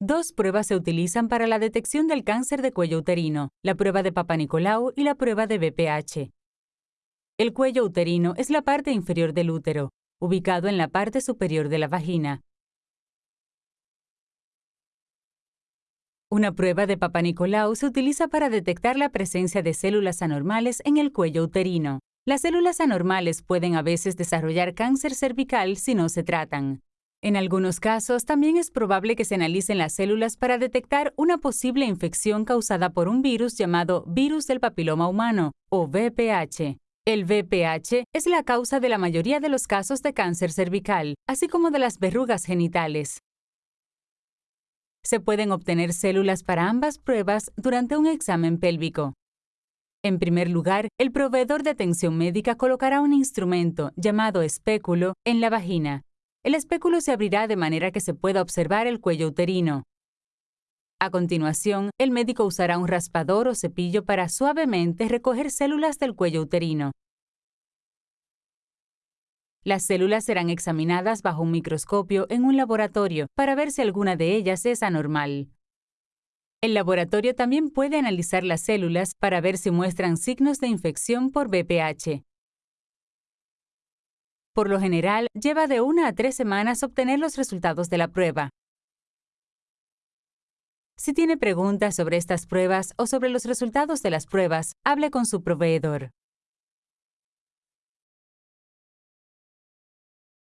Dos pruebas se utilizan para la detección del cáncer de cuello uterino, la prueba de Papa Nicolau y la prueba de BPH. El cuello uterino es la parte inferior del útero, ubicado en la parte superior de la vagina. Una prueba de Papa Nicolau se utiliza para detectar la presencia de células anormales en el cuello uterino. Las células anormales pueden a veces desarrollar cáncer cervical si no se tratan. En algunos casos, también es probable que se analicen las células para detectar una posible infección causada por un virus llamado virus del papiloma humano, o VPH. El VPH es la causa de la mayoría de los casos de cáncer cervical, así como de las verrugas genitales. Se pueden obtener células para ambas pruebas durante un examen pélvico. En primer lugar, el proveedor de atención médica colocará un instrumento llamado espéculo en la vagina. El espéculo se abrirá de manera que se pueda observar el cuello uterino. A continuación, el médico usará un raspador o cepillo para suavemente recoger células del cuello uterino. Las células serán examinadas bajo un microscopio en un laboratorio para ver si alguna de ellas es anormal. El laboratorio también puede analizar las células para ver si muestran signos de infección por VPH. Por lo general, lleva de una a tres semanas obtener los resultados de la prueba. Si tiene preguntas sobre estas pruebas o sobre los resultados de las pruebas, hable con su proveedor.